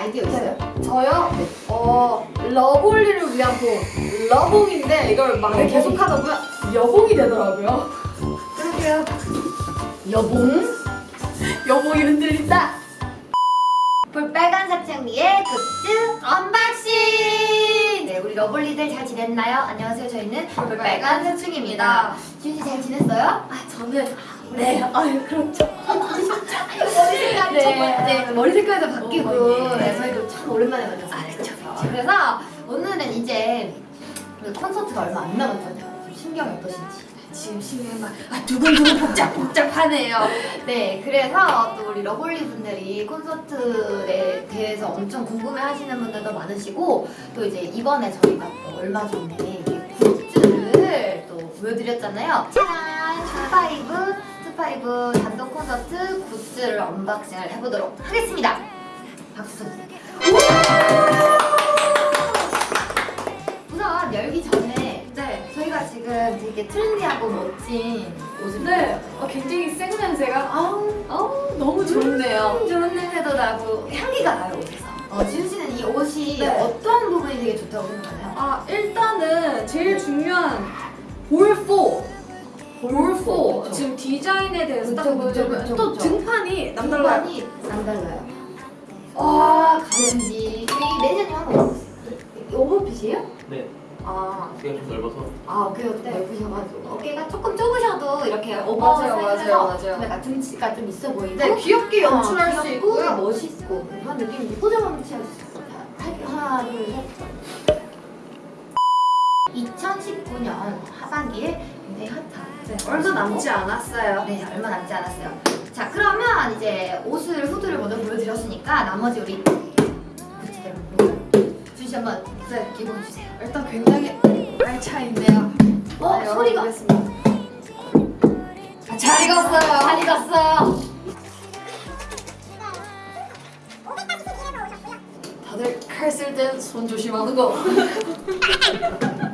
아이디어 있어요? 저요? 어 러블리를 위한 복 러봉인데 이걸 말을 계속 하다 보면 여봉이 되더라고요 그러게요. 여봉? 여봉이 흔들린다 볼빨간 사춘기의 굿즈 언박싱! 네, 우리 러블리들 잘 지냈나요? 안녕하세요. 저희는 볼빨간 사춘기입니다. 지윤씨 잘 지냈어요? 아 저는 네 아유 그렇죠 머리 네. 머리 색깔도 바뀌고 어, 네. 네, 저희도 참 오랜만에 만났어요. 아, 그쵸, 그쵸. 그래서 오늘은 이제 그 콘서트가 얼마 안 남았잖아요. 좀 심경이 어떠신지. 지금 심해 막 아, 두근두근 복잡복잡하네요 네, 그래서 또 우리 러블리 분들이 콘서트에 대해서 엄청 궁금해 하시는 분들도 많으시고 또 이제 이번에 저희가 또 얼마 전에 굿즈를 또 보여드렸잖아요. 짜란! Two Five, Two Five 단독 콘서트 굿즈를 언박싱을 해보도록 하겠습니다. 박수 쳐주세요. 우선 열기 전에 네 저희가 지금 되게 트렌디하고 멋진 옷을 네, 어, 굉장히 새 냄새가 아우, 아우 너무 좋네요. 음, 좋은 냄새도 나고 향기가 나요 옷에서. 어, 지윤 씨는 이 옷이 네. 어떤 부분이 되게 좋다고 생각하나요? 아 일단은 제일 중요한 볼포. 볼포 그쵸. 지금 디자인에 대해서 딱 보여주면 또. 등판이 남달라요. 등판이 남달라요. 와 가는지 저희 매니저님 한번 와보세요. 오버핏이에요? 네, 아, 어깨가 좀 넓어서 아 어깨가 넓으셔가지고 어깨가 조금 좁으셔도 이렇게 오버 사이즈에서 약간 등치가 좀 있어 보이고 네, 귀엽게 연출할 수 귀엽고 있고요. 멋있고 그런 느낌인데 포즈 한번 취해주세요. 자, 하나 둘 셋. 2019년 하반기에 굉장히 핫한 네, 얼마 남지 않았어요. 네, 얼마 남지 않았어요. 자, 그러면 이제 옷을 후드를 먼저 보여드렸으니까 나머지 우리 준씨 한번 네. 기고해 주세요. 일단 굉장히 알차 있네요. 어, 네, 소리가. 아, 잘 익었어요. 잘 익었어요. 다들 칼 쓸 땐 손 조심하는 거.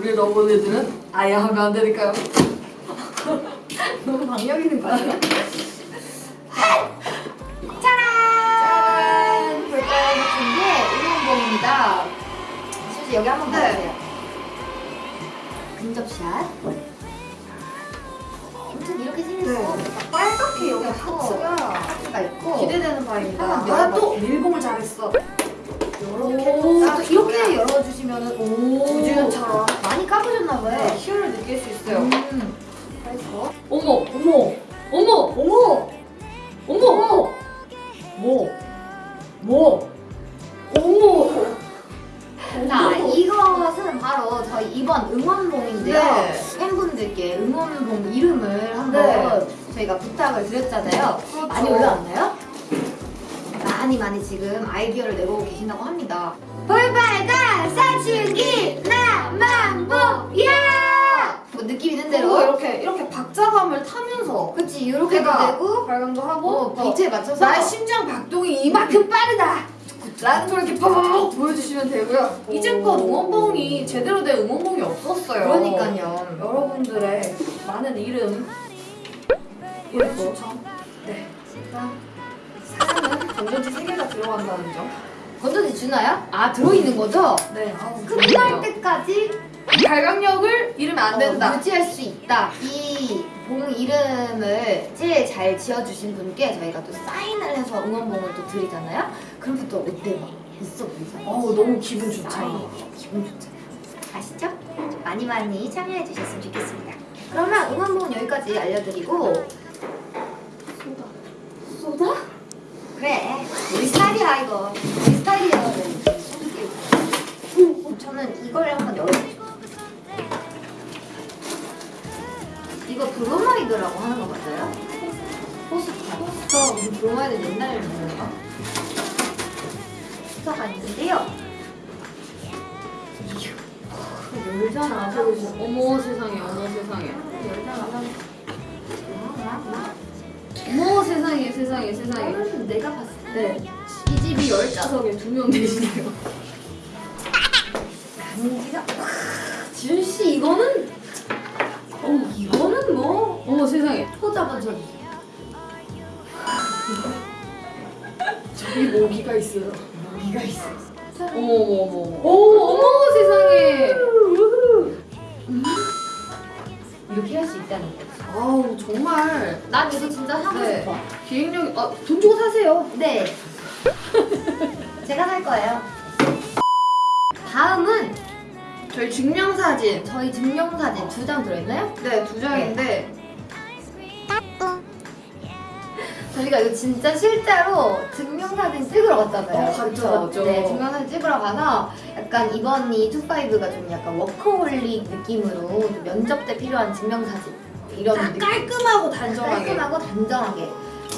우리 러블리들은 아예 하면 안 되니까요. 너무 박력 있는 거 아니에요? 짜란! 짠! 볼까요? 같은 게 응원봉입니다. 준씨 여기 한번 네. 봐주세요. 근접샷. 아무튼 이렇게 생겼어. 네. 빨갛게 여기 있고, 하트가 하트가 있고 기대되는 바입니다. 아, 또. 밀봉을 잘했어. 이렇게 이렇게 열어주시면은 오 우주연처럼 많이 까부셨나 봐요. 네, 힘을 느낄 수 있어요. 음. 어머, 어머, 어머, 어머, 지금 아이디어를 내고 계신다고 합니다. 볼빨간 사춘기 나만보야! 뭐 느낌 있는 대로 이렇게 이렇게 박자감을 타면서 그치 이렇게도 어깨가 되고 발광도 하고 어, 또 비트에 맞춰서 나의 심장 박동이 이만큼 빠르다. 라는 걸 이렇게 팍 보여주시면 되고요. 오. 이제껏 응원봉이 제대로 된 응원봉이 없었어요. 그러니까요. 여러분들의 많은 이름 추천. 네. 일단 사연은 건전지 3개가 들어간다는 점. 건전지 주나요? 아 들어있는 거죠? 네. 아우, 끝날. 때까지 발광력을 잃으면 안 된다. 어, 유지할 수 있다. 이 봉 이름을 제일 잘 지어주신 분께 저희가 또 사인을 해서 응원봉을 또 드리잖아요. 그럼 또 어때 막 있어 보이잖아요. 어우 너무 기분 좋죠. 사인. 기분 좋잖아요. 아시죠? 많이 많이 참여해 주셨으면 좋겠습니다. 그러면 응원봉은 여기까지 알려드리고 쏟아. 쏟아? 그래. 우리 스타일이야 이거. 우리 스타일이야 소주 저는 이걸 한번 열어볼게요 이거 브로마이드라고 하는 거 맞아요? 포스터 포스터. 우리 브로마이드 옛날에 거 포스터가 있는데요. 열잖아. 어머 세상에. 어머 세상에. 열잖아 어머 세상에 세상에 세상에. 이거는 내가 봤을 때 네. 이 집이 열 자석에 두명 계시네요. 강지가 지훈 씨 이거는 어 이거는 뭐 어머 세상에. 한번 줘 저기 모기가 있어요. 모기가 있어. 어머 어머 어머. 오 어머 세상에. 이렇게 할 수 있다는 거. 아우 정말 난 이거 진짜 사고 네. 싶어. 기획력이 아돈 주고 사세요. 네. 제가 살 거예요. 다음은 저희 증명사진. 저희 증명사진 두 장 들어있나요? 네 두 장인데 저희가 이거 진짜 실제로 증명사진 찍으러 갔잖아요. 어, 그쵸? 갔죠. 네, 증명사진 찍으러 가서 약간 이번이 Two Five가 좀 약간 워커홀릭 느낌으로 좀 면접 때 필요한 증명사진 이런 느낌. 깔끔하고 단정하게. 깔끔하고 단정하게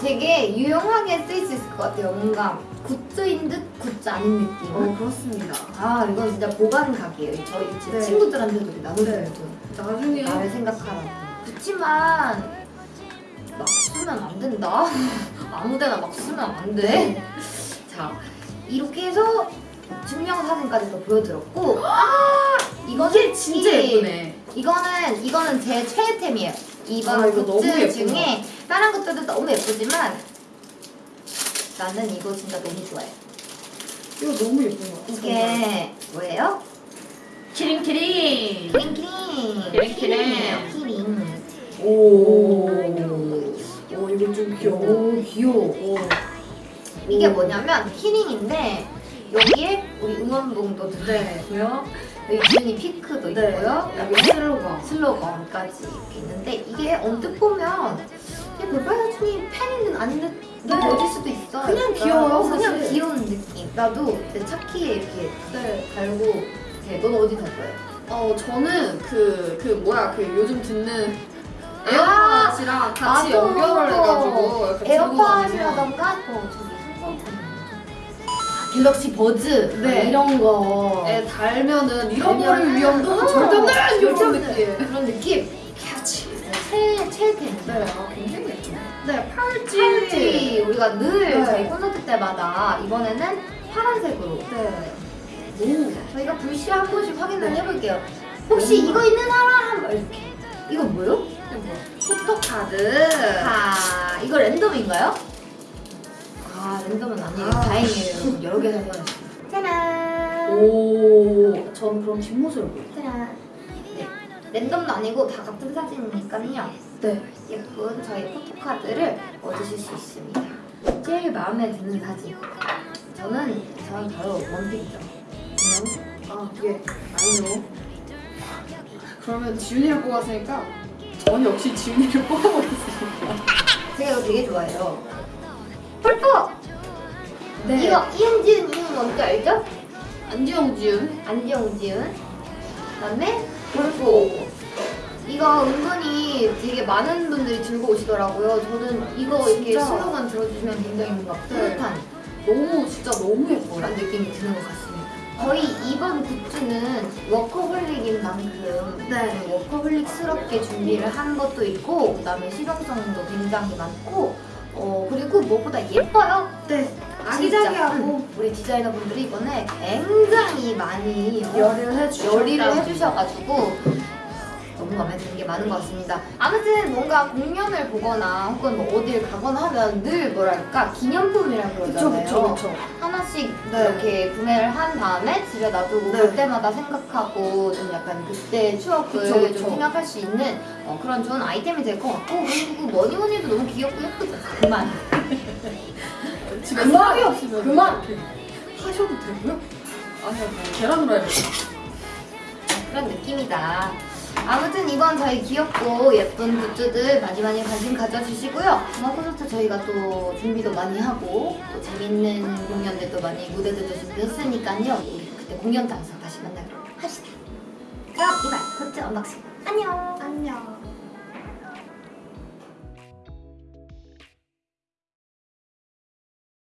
되게 유용하게 쓰일 수 있을 것 같아요. 뭔가 굿즈인 듯 굿즈 아닌 느낌. 어 그렇습니다. 아 이건 진짜 보관 각이에요. 저희 제 네. 친구들한테도 나눠주는 네. 돈. 나중에 나를 생각하라고. 그렇지만 막 쓰면 안 된다. 아무데나 막 쓰면 안 돼. 자 이렇게 해서 증명사진까지 또 보여드렸고 이거는 이게 진짜 이- 예쁘네. 이거는 이거는 제 최애템이에요. 이번 아, 이거 굿즈. 중에 다른 것들도 너무 예쁘지만 나는 이거 진짜 너무 좋아해. 이거 너무 예쁜 것 같아. 이게 뭐예요? 키링 키링. 키링 키링. 키링, 키링. 오. 오 이거 좀 귀여워. 오 귀여워. 오. 이게 뭐냐면 키링인데 여기에 우리 응원봉도 네. 들어있고요. 여 기 지윤이 피크도 네. 있고요. 여기 여기 슬로건. 슬로건까지 이렇게 있는데 이게 언뜻 보면 이게 볼빨간사춘기 팬인 듯 아닌 듯 네. 수도 있어. 그냥 귀여워요, 어, 그냥 사실. 귀여운 느낌. 나도 내 차키에 이렇게 네. 달고 이렇게 넌 어디 달 거야? 어 저는 그그 뭐야 그 요즘 듣는 아, 에어팟이랑 같이 맞아. 연결을 해가지고 에어팟이라던가 어 갤럭시 버즈 네. 이런 거에 달면은 잃어버릴 달면은 위험도 어, 절대 없는 이런 느낌. 그런 느낌 캐치 최 최애템 네, 아 굉장히 예쁘네. 네, 팔찌. 팔찌 우리가 늘 네. 저희 콘서트 때마다 이번에는 파란색으로 네. 오. 저희가 불시에 한 번씩 확인을 네. 해볼게요 혹시 음. 이거 있는 사람 한번 이렇게 이거 뭐요? 이거 뭐야? 포토카드. 아 이거 랜덤인가요? 아 랜덤은 아니에요 아. 다행이에요 여러 개 사용했어요 짜란 오. 전 그럼 뒷모습을 볼게요. 짜란 네 랜덤도 아니고 다 같은 사진이니까요 네. 예쁜 저희 포토카드를 얻으실 수 있습니다. 제일 마음에 드는 사진. 저는 저는 바로 원픽이죠. 그냥 아, 예. 아니요. 그러면 지훈이를 뽑았으니까 전 역시 지훈이를 뽑아보겠습니다. 제가 이거 되게 좋아해요. 펄프. 네. 이거 이은지은 이은 뭔지 알죠? 안지영 지훈. 안지영 지은. 그다음에 펄프. 이거 은근히 되게 많은 분들이 들고 오시더라고요. 저는 이거 이렇게 진짜. 슬로건 들어주시면 굉장히 뭔가 네. 뿌듯한 너무 진짜 너무 예뻐요. 그런 느낌이 드는 것 같습니다. 저희 이번 굿즈는 워커홀릭인 만큼 네. 워커홀릭스럽게 준비를 한 것도 있고 그다음에 실용성도 굉장히 많고 어 그리고 무엇보다 예뻐요. 네. 아기자기하고 음, 우리 디자이너분들이 이번에 굉장히 많이 어, 열의를 해주셨다. 열의를 해주셔가지고 너무 마음에 드는 게 많은 것 같습니다. 아무튼 뭔가 공연을 보거나 혹은 뭐 어딜 가거나 하면 늘 뭐랄까 기념품이라 그쵸 그러잖아요. 그쵸 그쵸. 하나씩 네. 이렇게 구매를 한 다음에 집에 놔두고 네. 볼 때마다 생각하고 좀 약간 그때 추억을 그쵸, 그쵸. 좀 생각할 수 있는 어, 그런 좋은 아이템이 될 것 같고 그리고 뭐니 뭐니 해도 너무 귀엽고 예쁘죠. 그만. 집에 그만! 없으면 그만! 하셔도 되고요. 아니요, 뭐 계란 후라이를. 그런 느낌이다. 아무튼 이번 저희 귀엽고 예쁜 굿즈들 많이 많이 관심 가져주시고요. 음악 콘서트 저희가 또 준비도 많이 하고 또 재밌는 공연들도 많이 무대들도 준비했으니까요. 우리 그때 공연장에서 다시 만나기로 합시다. 그럼 이만 굿즈 언박싱 안녕.